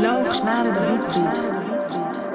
Laugsmalen de Rietbriet.